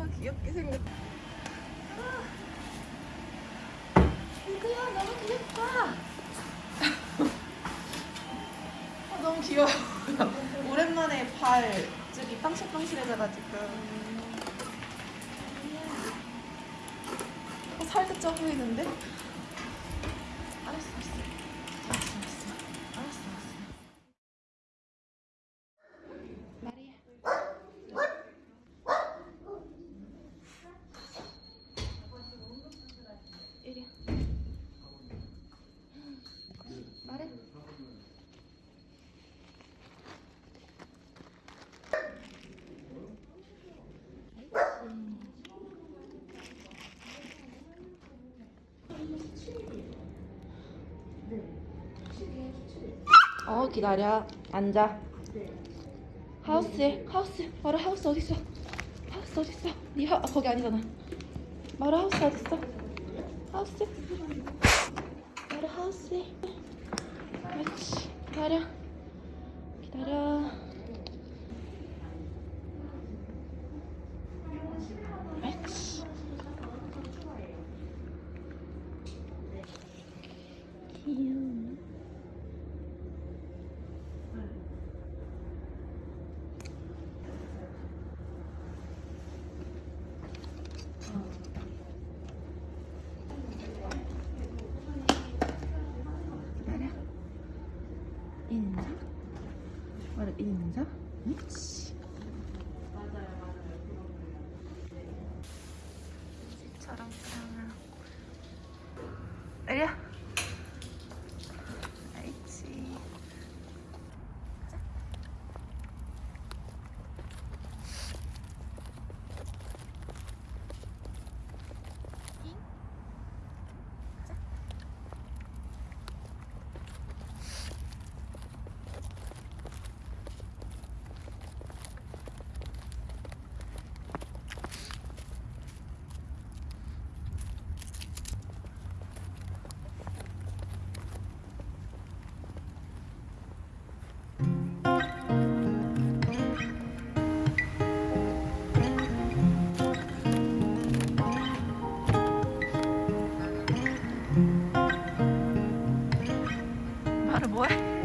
너무 귀엽게 생겼. 이거야 너무 귀엽다. 아, 너무 귀여워. 오랜만에 발 저기 빵실빵실해져가지고. 어, 살도 쪄 보이는데? 알았어, 알았어. 알았어, 알았어. 알았어, 알았어. 마리아. 이리야. 말해. 어 기다려. 앉아. 하우스에 하우스. 마루 하우스 어딨어? 하우스 어딨어? 네 하, 아, 거기 아니잖아. 마루 하우스 어딨어? 하우스? 마루 하우스에 그렇지. 기다려 그렇지 귀여워 인사 마루 인사 그렇지 Boy.